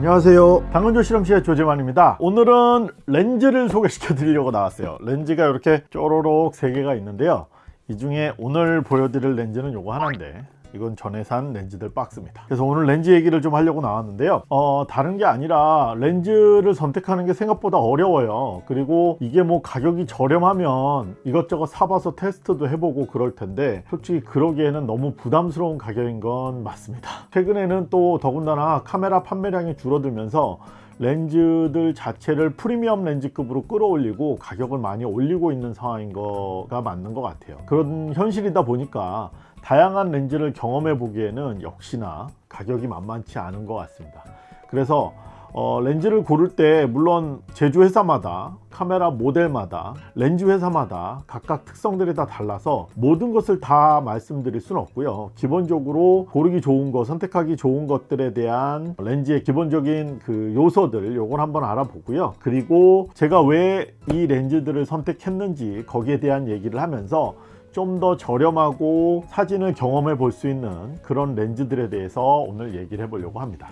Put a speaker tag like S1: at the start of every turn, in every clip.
S1: 안녕하세요. 당근조 실험실의 조재만입니다. 오늘은 렌즈를 소개시켜 드리려고 나왔어요. 렌즈가 이렇게 쪼로록 3개가 있는데요. 이 중에 오늘 보여드릴 렌즈는 요거 하나인데 이건 전에 산 렌즈들 박스입니다. 그래서 오늘 렌즈 얘기를 좀 하려고 나왔는데요. 어, 다른 게 아니라 렌즈를 선택하는 게 생각보다 어려워요. 그리고 이게 뭐 가격이 저렴하면 이것저것 사봐서 테스트도 해보고 그럴 텐데 솔직히 그러기에는 너무 부담스러운 가격인 건 맞습니다. 최근에는 또 더군다나 카메라 판매량이 줄어들면서 렌즈들 자체를 프리미엄 렌즈급으로 끌어올리고 가격을 많이 올리고 있는 상황인 거가 맞는 것 같아요. 그런 현실이다 보니까 다양한 렌즈를 경험해 보기에는 역시나 가격이 만만치 않은 것 같습니다. 그래서 어, 렌즈를 고를 때 물론 제조 회사마다 카메라 모델마다 렌즈 회사마다 각각 특성들이 다 달라서 모든 것을 다 말씀드릴 수는 없고요. 기본적으로 고르기 좋은 것 선택하기 좋은 것들에 대한 렌즈의 기본적인 그 요소들 요걸 한번 알아보고요. 그리고 제가 왜 이 렌즈들을 선택했는지 거기에 대한 얘기를 하면서 좀 더 저렴하고 사진을 경험해 볼 수 있는 그런 렌즈들에 대해서 오늘 얘기를 해보려고 합니다.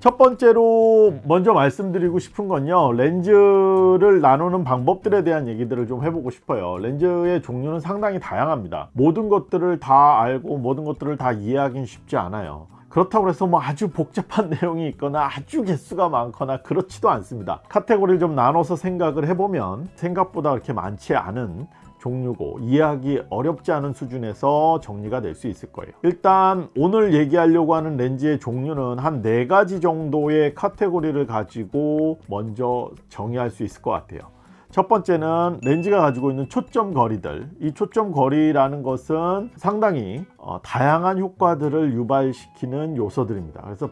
S1: 첫 번째로 먼저 말씀드리고 싶은 건요 렌즈를 나누는 방법들에 대한 얘기들을 좀 해보고 싶어요. 렌즈의 종류는 상당히 다양합니다. 모든 것들을 다 알고 모든 것들을 다 이해하기는 쉽지 않아요. 그렇다고 해서 뭐 아주 복잡한 내용이 있거나 아주 개수가 많거나 그렇지도 않습니다. 카테고리를 좀 나눠서 생각을 해보면 생각보다 그렇게 많지 않은 종류고 이해하기 어렵지 않은 수준에서 정리가 될 수 있을 거예요. 일단 오늘 얘기하려고 하는 렌즈의 종류는 한 네 가지 정도의 카테고리를 가지고 먼저 정의할 수 있을 것 같아요. 첫 번째는 렌즈가 가지고 있는 초점 거리들. 이 초점 거리라는 것은 상당히 어, 다양한 효과들을 유발시키는 요소들입니다. 그래서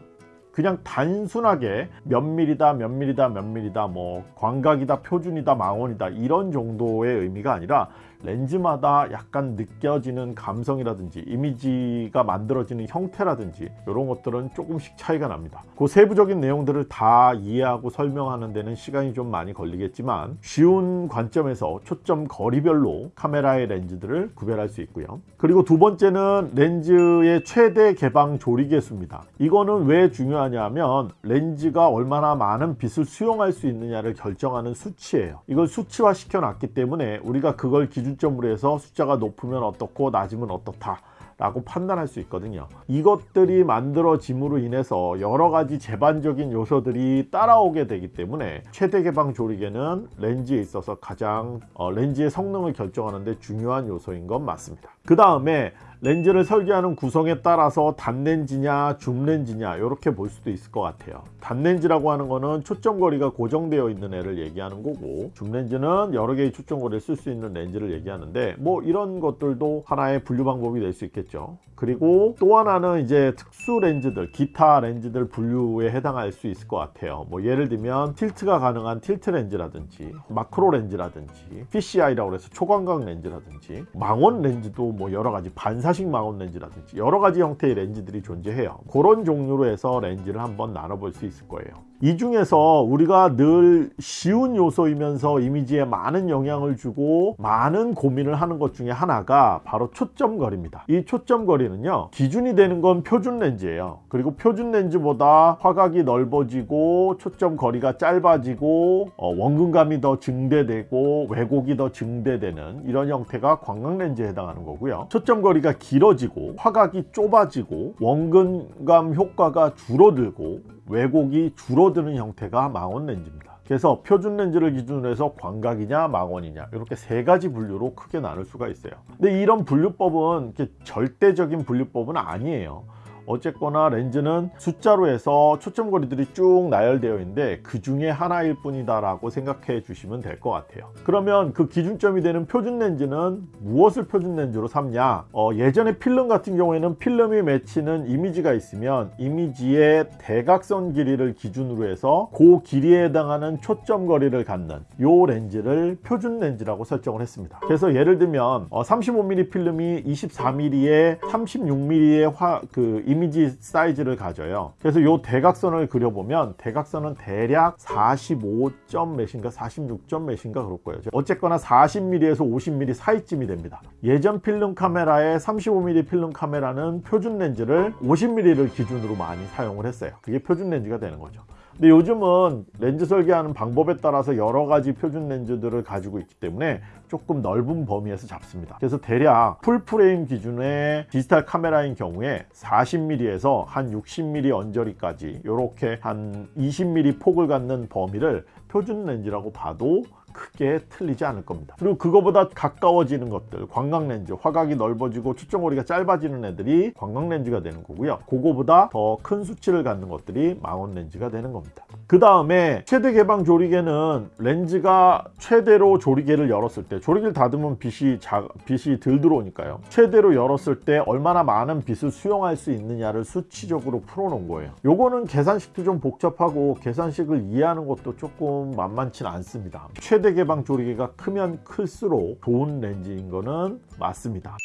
S1: 그냥 단순하게 몇 밀이다 몇 밀이다 몇 밀이다 뭐 광각이다 표준이다 망원이다 이런 정도의 의미가 아니라 렌즈마다 약간 느껴지는 감성이라든지 이미지가 만들어지는 형태라든지 이런 것들은 조금씩 차이가 납니다. 그 세부적인 내용들을 다 이해하고 설명하는 데는 시간이 좀 많이 걸리겠지만 쉬운 관점에서 초점 거리별로 카메라의 렌즈들을 구별할 수 있고요. 그리고 두 번째는 렌즈의 최대 개방 조리 개수입니다. 이거는 왜 중요하냐면 렌즈가 얼마나 많은 빛을 수용할 수 있느냐를 결정하는 수치예요. 이걸 수치화 시켜 놨기 때문에 우리가 그걸 기준 기준점으로 해서 숫자가 높으면 어떻고 낮으면 어떻다 라고 판단할 수 있거든요. 이것들이 만들어짐으로 인해서 여러가지 제반적인 요소들이 따라오게 되기 때문에 최대 개방 조리개는 렌즈에 있어서 가장 어, 렌즈의 성능을 결정하는 데 중요한 요소인 건 맞습니다. 그 다음에 렌즈를 설계하는 구성에 따라서 단렌즈냐 줌렌즈냐 이렇게 볼 수도 있을 것 같아요. 단렌즈라고 하는 거는 초점거리가 고정되어 있는 애를 얘기하는 거고 줌렌즈는 여러 개의 초점거리를 쓸 수 있는 렌즈를 얘기하는데 뭐 이런 것들도 하나의 분류 방법이 될 수 있겠죠. 그리고 또 하나는 이제 특수 렌즈들 기타 렌즈들 분류에 해당할 수 있을 것 같아요. 뭐 예를 들면 틸트가 가능한 틸트 렌즈라든지 마크로 렌즈라든지 PCI라고 해서 초광각 렌즈라든지 망원 렌즈도 뭐 여러 가지 반사 사식 망원 렌즈라든지 여러 가지 형태의 렌즈들이 존재해요. 그런 종류로 해서 렌즈를 한번 나눠볼 수 있을 거예요 이 중에서 우리가 늘 쉬운 요소이면서 이미지에 많은 영향을 주고 많은 고민을 하는 것 중에 하나가 바로 초점거리입니다. 이 초점거리는요 기준이 되는 건 표준 렌즈예요. 그리고 표준 렌즈보다 화각이 넓어지고 초점거리가 짧아지고 어, 원근감이 더 증대되고 왜곡이 더 증대되는 이런 형태가 광각렌즈에 해당하는 거고요. 초점거리가 길어지고 화각이 좁아지고 원근감 효과가 줄어들고 왜곡이 줄어드는 형태가 망원 렌즈입니다. 그래서 표준 렌즈를 기준으로 해서 광각이냐 망원이냐 이렇게 세 가지 분류로 크게 나눌 수가 있어요. 근데 이런 분류법은 절대적인 분류법은 아니에요 어쨌거나 렌즈는 숫자로 해서 초점거리들이 쭉 나열되어 있는데 그 중에 하나일 뿐이다 라고 생각해 주시면 될 것 같아요. 그러면 그 기준점이 되는 표준 렌즈는 무엇을 표준 렌즈로 삼냐? 어, 예전에 필름 같은 경우에는 필름이 맺히는 이미지가 있으면 이미지의 대각선 길이를 기준으로 해서 그 길이에 해당하는 초점거리를 갖는 요 렌즈를 표준 렌즈라고 설정을 했습니다. 그래서 예를 들면 어, 35mm 필름이 24mm에 36mm의 화, 그 이미지 이미지 사이즈를 가져요. 그래서 요 대각선을 그려보면 대각선은 대략 45점 몇인가 46점 몇인가 그럴 거예요. 어쨌거나 40mm에서 50mm 사이쯤이 됩니다. 예전 필름 카메라의 35mm 필름 카메라는 표준 렌즈를 50mm를 기준으로 많이 사용을 했어요. 그게 표준 렌즈가 되는 거죠 근데 요즘은 렌즈 설계하는 방법에 따라서 여러 가지 표준 렌즈들을 가지고 있기 때문에 조금 넓은 범위에서 잡습니다. 그래서 대략 full frame 기준의 디지털 카메라인 경우에 40mm에서 한 60mm 언저리까지 이렇게 한 20mm 폭을 갖는 범위를 표준 렌즈라고 봐도 크게 틀리지 않을 겁니다. 그리고 그거보다 가까워지는 것들 관광렌즈 화각이 넓어지고 초점거리가 짧아지는 애들이 관광렌즈가 되는 거고요. 그거보다 더 큰 수치를 갖는 것들이 망원렌즈가 되는 겁니다. 그 다음에 최대 개방 조리개는 렌즈가 최대로 조리개를 열었을 때 조리개를 닫으면 빛이, 자, 빛이 덜 들어오니까요. 최대로 열었을 때 얼마나 많은 빛을 수용할 수 있느냐를 수치적으로 풀어놓은 거예요. 요거는 계산식도 좀 복잡하고 계산식을 이해하는 것도 조금 만만치 않습니다. 최대 개방 조리개가 크면 클수록 좋은 렌즈인 거는 맞습니다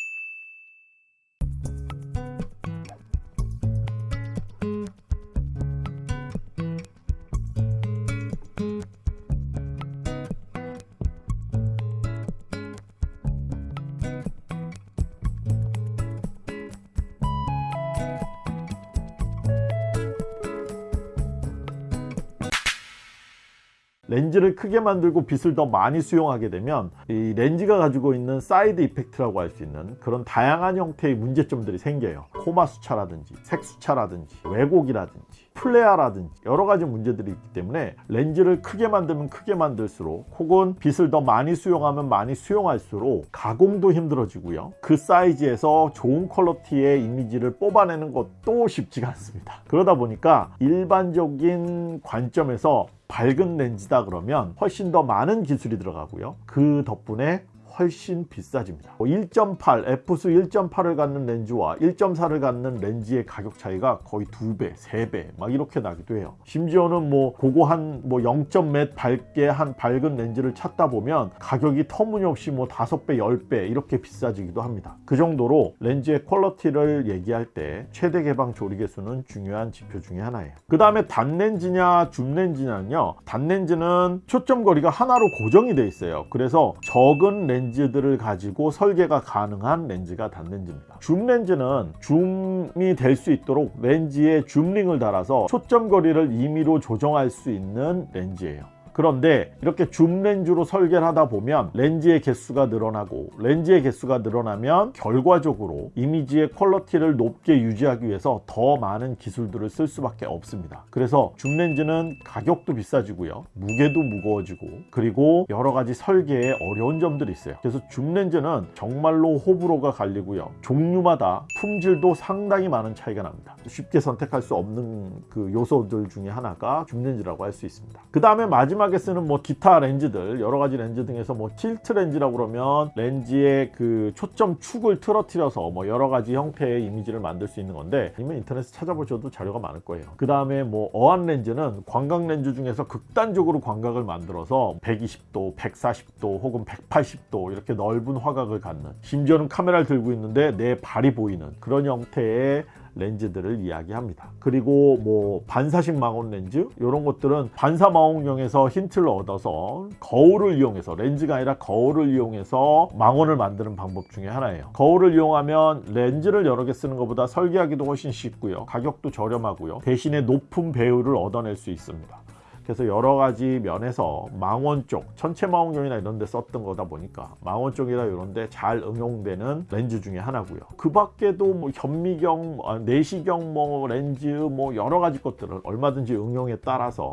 S1: 렌즈를 크게 만들고 빛을 더 많이 수용하게 되면 이 렌즈가 가지고 있는 side effect라고 할 수 있는 그런 다양한 형태의 문제점들이 생겨요 코마 수차라든지 색 수차라든지 왜곡이라든지 flare라든지 여러 가지 문제들이 있기 때문에 렌즈를 크게 만들면 크게 만들수록 혹은 빛을 더 많이 수용하면 많이 수용할수록 가공도 힘들어지고요. 그 사이즈에서 좋은 quality의 이미지를 뽑아내는 것도 쉽지가 않습니다. 그러다 보니까 일반적인 관점에서 밝은 렌즈다 그러면 훨씬 더 많은 기술이 들어가고요. 그 덕분에 훨씬 비싸집니다. 1.8 F수 1.8을 갖는 렌즈와 1.4를 갖는 렌즈의 가격 차이가 거의 2배 3배 막 이렇게 나기도 해요. 심지어는 뭐 그거 한뭐 0.몇 밝게 한 밝은 렌즈를 찾다 보면 가격이 터무니없이 뭐 5배 10배 이렇게 비싸지기도 합니다. 그 정도로 렌즈의 퀄러티를 얘기할 때 최대 개방 조리 개수는 중요한 지표 중에 하나예요. 그 다음에 단렌즈냐 줌렌즈냐는요. 단렌즈는 초점 거리가 하나로 고정이 돼 있어요. 그래서 적은 렌즈 렌즈들을 가지고 설계가 가능한 렌즈가 단렌즈입니다. 줌 렌즈는 줌이 될 수 있도록 렌즈에 줌링을 달아서 초점 거리를 임의로 조정할 수 있는 렌즈예요 그런데 이렇게 줌 렌즈로 설계를 하다 보면 렌즈의 개수가 늘어나고 렌즈의 개수가 늘어나면 결과적으로 이미지의 퀄러티를 높게 유지하기 위해서 더 많은 기술들을 쓸 수밖에 없습니다. 그래서 줌 렌즈는 가격도 비싸지고요. 무게도 무거워지고 그리고 여러 가지 설계에 어려운 점들이 있어요. 그래서 줌 렌즈는 정말로 호불호가 갈리고요. 종류마다 품질도 상당히 많은 차이가 납니다. 쉽게 선택할 수 없는 그 요소들 중에 하나가 줌 렌즈라고 할 수 있습니다. 그 다음에 마지막 마지막에 쓰는 뭐 기타 렌즈들 여러 가지 렌즈 등에서 뭐 틸트 렌즈라고 그러면 렌즈의 그 초점 축을 틀어뜨려서 뭐 여러 가지 형태의 이미지를 만들 수 있는 건데 아니면 인터넷에 찾아보셔도 자료가 많을 거예요. 그 다음에 뭐 어안 렌즈는 광각 렌즈 중에서 극단적으로 광각을 만들어서 120도 140도 혹은 180도 이렇게 넓은 화각을 갖는 심지어는 카메라를 들고 있는데 내 발이 보이는 그런 형태의 렌즈들을 이야기합니다. 그리고 뭐 반사식 망원 렌즈 이런 것들은 반사 망원경에서 힌트를 얻어서 거울을 이용해서 렌즈가 아니라 거울을 이용해서 망원을 만드는 방법 중에 하나예요. 거울을 이용하면 렌즈를 여러 개 쓰는 것보다 설계하기도 훨씬 쉽고요. 가격도 저렴하고요. 대신에 높은 배율을 얻어낼 수 있습니다 그래서 여러 가지 면에서 망원 쪽 천체 망원경이나 이런 데 썼던 거다 보니까 망원 쪽이나 이런 데 잘 응용되는 렌즈 중에 하나고요. 그 밖에도 뭐 현미경 아, 내시경 뭐 렌즈 뭐 여러 가지 것들을 얼마든지 응용에 따라서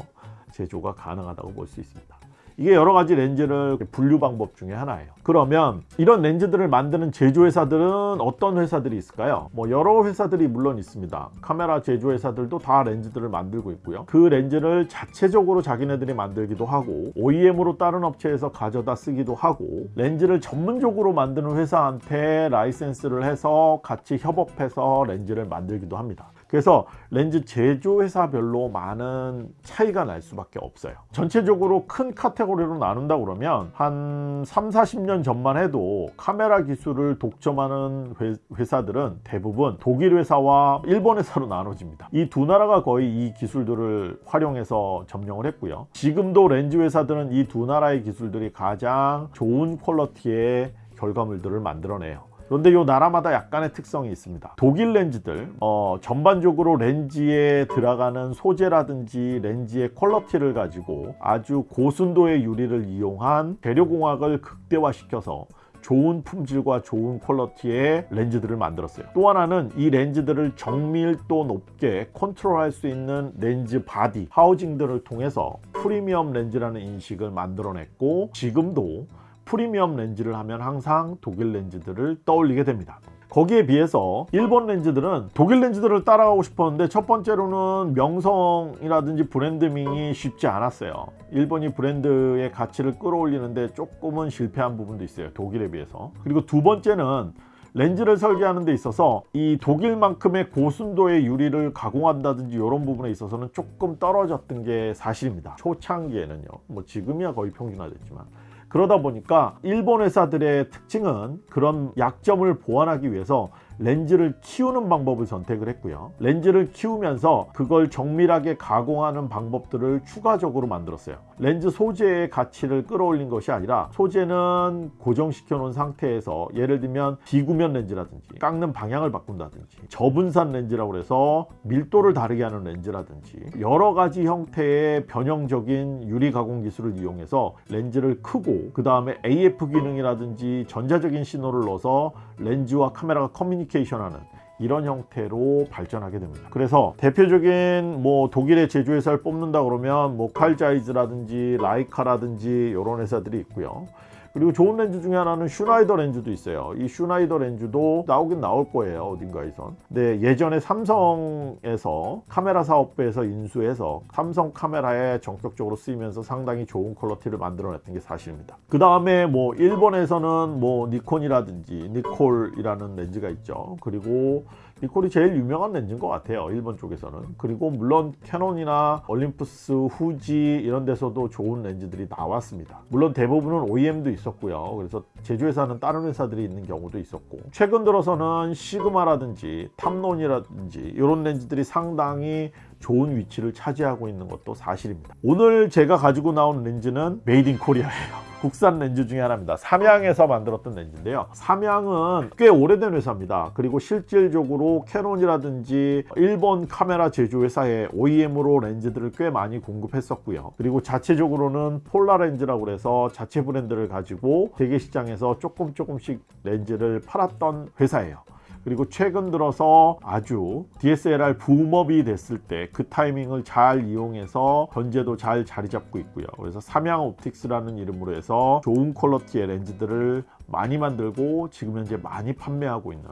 S1: 제조가 가능하다고 볼 수 있습니다 이게 여러 가지 렌즈를 분류 방법 중에 하나예요. 그러면 이런 렌즈들을 만드는 제조회사들은 어떤 회사들이 있을까요? 뭐 여러 회사들이 물론 있습니다. 카메라 제조회사들도 다 렌즈들을 만들고 있고요. 그 렌즈를 자체적으로 자기네들이 만들기도 하고 OEM으로 다른 업체에서 가져다 쓰기도 하고 렌즈를 전문적으로 만드는 회사한테 라이센스를 해서 같이 협업해서 렌즈를 만들기도 합니다 그래서 렌즈 제조회사별로 많은 차이가 날 수밖에 없어요. 전체적으로 큰 카테고리로 나눈다 그러면 한 3, 40년 전만 해도 카메라 기술을 독점하는 회, 회사들은 대부분 독일 회사와 일본 회사로 나눠집니다. 이 두 나라가 거의 이 기술들을 활용해서 점령을 했고요. 지금도 렌즈 회사들은 이 두 나라의 기술들이 가장 좋은 퀄러티의 결과물들을 만들어내요 그런데 이 나라마다 약간의 특성이 있습니다. 독일 렌즈들 어, 전반적으로 렌즈에 들어가는 소재라든지 렌즈의 quality를 가지고 아주 고순도의 유리를 이용한 재료공학을 극대화시켜서 좋은 품질과 좋은 quality의 렌즈들을 만들었어요. 또 하나는 이 렌즈들을 정밀도 높게 컨트롤할 수 있는 렌즈 body housing들을 통해서 프리미엄 렌즈라는 인식을 만들어냈고 지금도 프리미엄 렌즈를 하면 항상 독일 렌즈들을 떠올리게 됩니다. 거기에 비해서 일본 렌즈들은 독일 렌즈들을 따라가고 싶었는데 첫 번째로는 명성이라든지 브랜드밍이 쉽지 않았어요. 일본이 브랜드의 가치를 끌어올리는데 조금은 실패한 부분도 있어요 독일에 비해서. 그리고 두 번째는 렌즈를 설계하는 데 있어서 이 독일만큼의 고순도의 유리를 가공한다든지 이런 부분에 있어서는 조금 떨어졌던 게 사실입니다. 초창기에는요. 뭐 지금이야 거의 평준화됐지만 그러다 보니까 일본 회사들의 특징은 그런 약점을 보완하기 위해서 렌즈를 키우는 방법을 선택을 했고요. 렌즈를 키우면서 그걸 정밀하게 가공하는 방법들을 추가적으로 만들었어요. 렌즈 소재의 가치를 끌어올린 것이 아니라 소재는 고정시켜 놓은 상태에서 예를 들면 비구면 렌즈라든지 깎는 방향을 바꾼다든지 저분산 렌즈라고 해서 밀도를 다르게 하는 렌즈라든지 여러 가지 형태의 변형적인 유리 가공 기술을 이용해서 렌즈를 크고 그 다음에 AF 기능이라든지 전자적인 신호를 넣어서 렌즈와 카메라가 커뮤니케이션하는 이런 형태로 발전하게 됩니다. 그래서 대표적인 뭐 독일의 제조회사를 뽑는다 그러면 뭐 칼자이즈라든지 라이카라든지 이런 회사들이 있고요 그리고 좋은 렌즈 중에 하나는 슈나이더 렌즈도 있어요. 이 슈나이더 렌즈도 나오긴 나올 거예요 어딘가에선. 근데 예전에 삼성에서 카메라 사업부에서 인수해서 삼성 카메라에 전격적으로 쓰이면서 상당히 좋은 quality를 만들어냈던 게 사실입니다. 그 다음에 뭐 일본에서는 뭐 니콘이라든지 니콜이라는 렌즈가 있죠. 그리고 니콜이 제일 유명한 렌즈인 것 같아요 일본 쪽에서는. 그리고 물론 캐논이나 올림푸스 후지 이런 데서도 좋은 렌즈들이 나왔습니다. 물론 대부분은 OEM도 있었고요. 그래서 제조회사는 다른 회사들이 있는 경우도 있었고. 최근 들어서는 시그마라든지 탐론이라든지 이런 렌즈들이 상당히 좋은 위치를 차지하고 있는 것도 사실입니다. 오늘 제가 가지고 나온 렌즈는 made in Korea예요. 국산 렌즈 중에 하나입니다. 삼양에서 만들었던 렌즈인데요. 삼양은 꽤 오래된 회사입니다. 그리고 실질적으로 캐논이라든지 일본 카메라 제조 회사의 OEM으로 렌즈들을 꽤 많이 공급했었고요. 그리고 자체적으로는 폴라렌즈라고 해서 자체 브랜드를 가지고 세계 시장에서 조금 조금씩 렌즈를 팔았던 회사예요 그리고 최근 들어서 아주 DSLR 붐업이 됐을 때 그 타이밍을 잘 이용해서 현재도 잘 자리 잡고 있고요. 그래서 삼양 옵틱스라는 이름으로 해서 좋은 퀄러티의 렌즈들을 많이 만들고 지금 현재 많이 판매하고 있는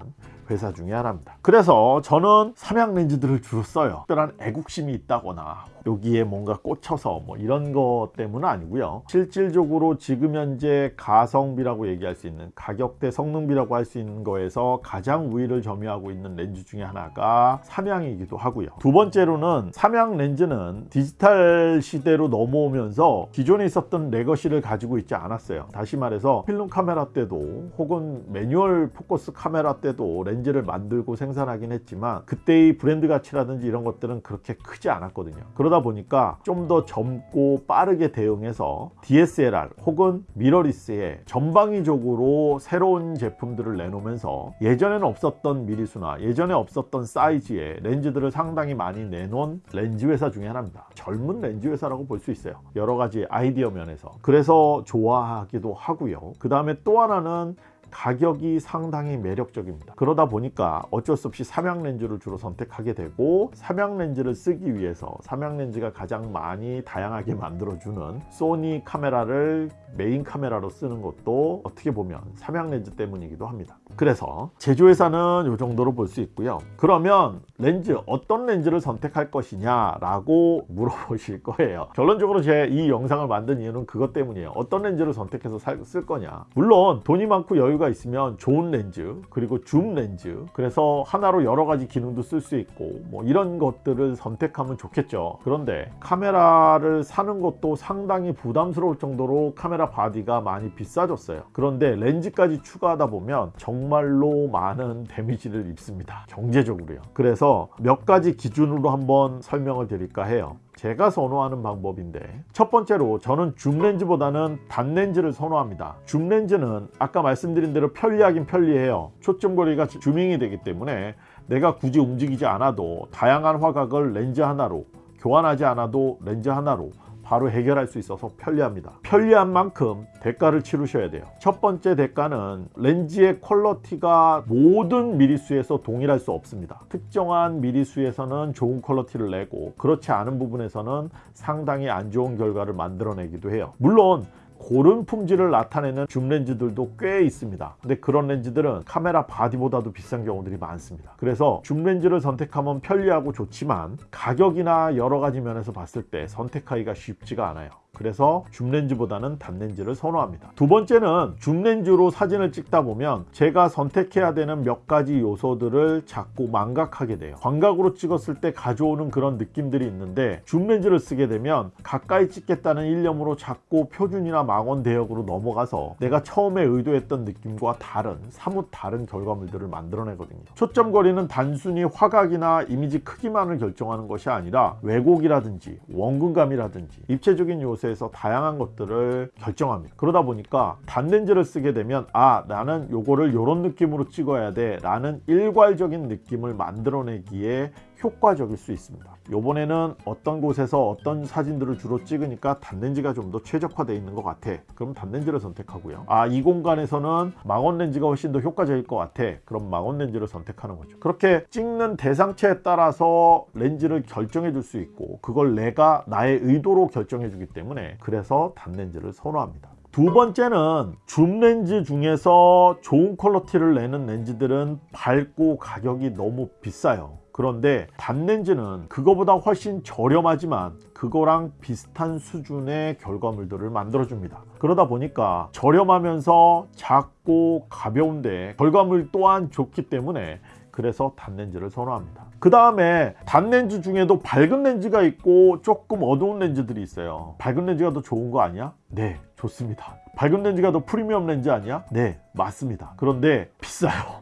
S1: 회사 중에 하나입니다. 그래서 저는 삼양 렌즈들을 주로 써요. 특별한 애국심이 있다거나 여기에 뭔가 꽂혀서 뭐 이런 것 때문은 아니고요. 실질적으로 지금 현재 가성비라고 얘기할 수 있는 가격대 성능비라고 할 수 있는 거에서 가장 우위를 점유하고 있는 렌즈 중에 하나가 삼양이기도 하고요. 두 번째로는 삼양 렌즈는 디지털 시대로 넘어오면서 기존에 있었던 legacy를 가지고 있지 않았어요. 다시 말해서 필름 카메라 때도 혹은 manual focus 카메라 때도 렌즈를 만들고 생산하긴 했지만 그때의 브랜드 가치라든지 이런 것들은 그렇게 크지 않았거든요. 그러다 보니까 좀 더 젊고 빠르게 대응해서 DSLR 혹은 mirrorless에 전방위적으로 새로운 제품들을 내놓으면서 예전에는 없었던 미리수나 예전에 없었던 사이즈의 렌즈들을 상당히 많이 내놓은 렌즈 회사 중에 하나입니다. 젊은 렌즈 회사라고 볼 수 있어요. 여러 가지 아이디어 면에서. 그래서 좋아하기도 하고요. 그 다음에 또 하나 는 가격이 상당히 매력적입니다. 그러다 보니까 어쩔 수 없이 삼양 렌즈를 주로 선택하게 되고 삼양 렌즈를 쓰기 위해서 삼양 렌즈가 가장 많이 다양하게 만들어주는 소니 카메라를 메인 카메라로 쓰는 것도 어떻게 보면 삼양 렌즈 때문이기도 합니다 그래서 제조회사는 이 정도로 볼 수 있고요. 그러면 렌즈 어떤 렌즈를 선택할 것이냐 라고 물어보실 거예요. 결론적으로 제 이 영상을 만든 이유는 그것 때문이에요. 어떤 렌즈를 선택해서 살, 쓸 거냐. 물론 돈이 많고 여유가 있으면 좋은 렌즈 그리고 줌 렌즈 그래서 하나로 여러 가지 기능도 쓸 수 있고 뭐 이런 것들을 선택하면 좋겠죠. 그런데 카메라를 사는 것도 상당히 부담스러울 정도로 카메라 body가 많이 비싸졌어요. 그런데 렌즈까지 추가하다 보면 정 말로 많은 damage를 입습니다. 경제적으로요. 그래서 몇 가지 기준으로 한번 설명을 드릴까 해요. 제가 선호하는 방법인데 첫 번째로 저는 줌 렌즈보다는 단 렌즈를 선호합니다. 줌 렌즈는 아까 말씀드린 대로 편리하긴 편리해요. 초점거리가 zooming이 되기 때문에 내가 굳이 움직이지 않아도 다양한 화각을 렌즈 하나로 교환하지 않아도 렌즈 하나로 바로 해결할 수 있어서 편리합니다. 편리한 만큼 대가를 치르셔야 돼요. 첫 번째 대가는 렌즈의 퀄러티가 모든 미리수에서 동일할 수 없습니다. 특정한 미리수에서는 좋은 퀄러티를 내고 그렇지 않은 부분에서는 상당히 안 좋은 결과를 만들어내기도 해요. 물론 고른 품질을 나타내는 줌 렌즈들도 꽤 있습니다. 근데 그런 렌즈들은 카메라 바디보다도 비싼 경우들이 많습니다. 그래서 줌 렌즈를 선택하면 편리하고 좋지만 가격이나 여러 가지 면에서 봤을 때 선택하기가 쉽지가 않아요 그래서 줌렌즈보다는 단렌즈를 선호합니다. 두 번째는 줌렌즈로 사진을 찍다 보면 제가 선택해야 되는 몇 가지 요소들을 자꾸 망각하게 돼요. 광각으로 찍었을 때 가져오는 그런 느낌들이 있는데 줌렌즈를 쓰게 되면 가까이 찍겠다는 일념으로 자꾸 표준이나 망원 대역으로 넘어가서 내가 처음에 의도했던 느낌과 다른 사뭇 다른 결과물들을 만들어내거든요. 초점 거리는 단순히 화각이나 이미지 크기만을 결정하는 것이 아니라 왜곡이라든지 원근감이라든지 입체적인 요소 에서 다양한 것들을 결정합니다. 그러다 보니까 단렌즈를 쓰게 되면 아 나는 요거를 요런 느낌으로 찍어야 돼. 라는 일괄적인 느낌을 만들어내기에 효과적일 수 있습니다. 요번에는 어떤 곳에서 어떤 사진들을 주로 찍으니까 단렌즈가 좀 더 최적화되어 있는 것 같아. 그럼 단렌즈를 선택하고요. 아 이 공간에서는 망원 렌즈가 훨씬 더 효과적일 것 같아. 그럼 망원 렌즈를 선택하는 거죠. 그렇게 찍는 대상체에 따라서 렌즈를 결정해 줄 수 있고 그걸 내가 나의 의도로 결정해 주기 때문에 그래서 단렌즈를 선호합니다. 두 번째는 줌 렌즈 중에서 좋은 퀄러티를 내는 렌즈들은 밝고 가격이 너무 비싸요 그런데 단렌즈는 그거보다 훨씬 저렴하지만 그거랑 비슷한 수준의 결과물들을 만들어줍니다. 그러다 보니까 저렴하면서 작고 가벼운데 결과물 또한 좋기 때문에 그래서 단렌즈를 선호합니다. 그 다음에 단렌즈 중에도 밝은 렌즈가 있고 조금 어두운 렌즈들이 있어요. 밝은 렌즈가 더 좋은 거 아니야? 네 좋습니다. 밝은 렌즈가 더 프리미엄 렌즈 아니야? 네 맞습니다. 그런데 비싸요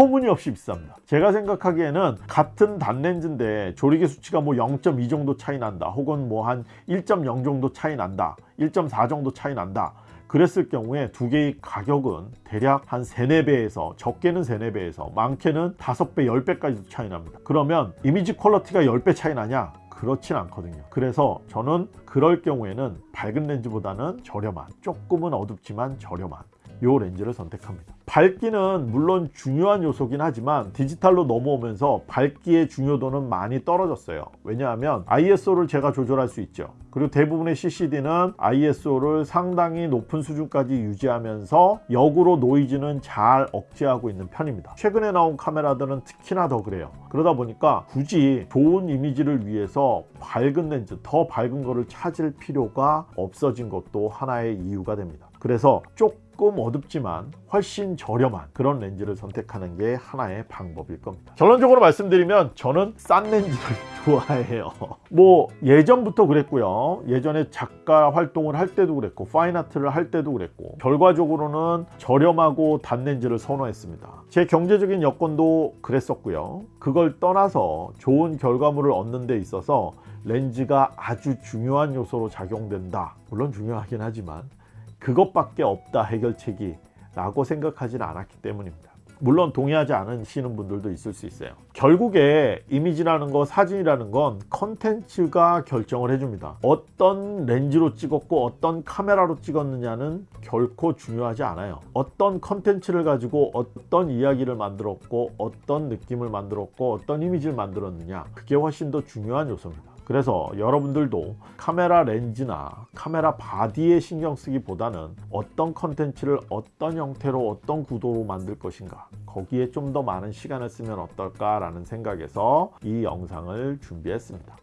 S1: 터무니없이 비쌉니다. 제가 생각하기에는 같은 단렌즈인데 조리개 수치가 뭐 0.2 정도 차이 난다 혹은 뭐 한 1.0 정도 차이 난다 1.4 정도 차이 난다 그랬을 경우에 두 개의 가격은 대략 한 3, 4배에서 적게는 3, 4배에서 많게는 5배, 10배까지도 차이 납니다. 그러면 이미지 퀄러티가 10배 차이 나냐? 그렇진 않거든요. 그래서 저는 그럴 경우에는 밝은 렌즈보다는 저렴한 조금은 어둡지만 저렴한 요 렌즈를 선택합니다. 밝기는 물론 중요한 요소긴 하지만 디지털로 넘어오면서 밝기의 중요도는 많이 떨어졌어요. 왜냐하면 ISO를 제가 조절할 수 있죠. 그리고 대부분의 CCD는 ISO를 상당히 높은 수준까지 유지하면서 역으로 노이즈는 잘 억제하고 있는 편입니다. 최근에 나온 카메라들은 특히나 더 그래요. 그러다 보니까 굳이 좋은 이미지를 위해서 밝은 렌즈 더 밝은 거를 찾을 필요가 없어진 것도 하나의 이유가 됩니다. 그래서 조금 어둡지만 훨씬 저렴한 그런 렌즈를 선택하는 게 하나의 방법일 겁니다. 결론적으로 말씀드리면 저는 싼 렌즈를 좋아해요. 뭐 예전부터 그랬고요. 예전에 작가 활동을 할 때도 그랬고 파인아트를 할 때도 그랬고 결과적으로는 저렴하고 단 렌즈를 선호했습니다. 제 경제적인 여건도 그랬었고요. 그걸 떠나서 좋은 결과물을 얻는 데 있어서 렌즈가 아주 중요한 요소로 작용된다. 물론 중요하긴 하지만 그것밖에 없다 해결책이 라고 생각하지는 않았기 때문입니다. 물론 동의하지 않으시는 분들도 있을 수 있어요. 결국에 이미지라는 거 사진이라는 건 컨텐츠가 결정을 해줍니다. 어떤 렌즈로 찍었고 어떤 카메라로 찍었느냐는 결코 중요하지 않아요. 어떤 컨텐츠를 가지고 어떤 이야기를 만들었고 어떤 느낌을 만들었고 어떤 이미지를 만들었느냐 그게 훨씬 더 중요한 요소입니다 그래서 여러분들도 카메라 렌즈나 카메라 body에 신경 쓰기보다는 어떤 컨텐츠를 어떤 형태로 어떤 구도로 만들 것인가 거기에 좀 더 많은 시간을 쓰면 어떨까 라는 생각에서 이 영상을 준비했습니다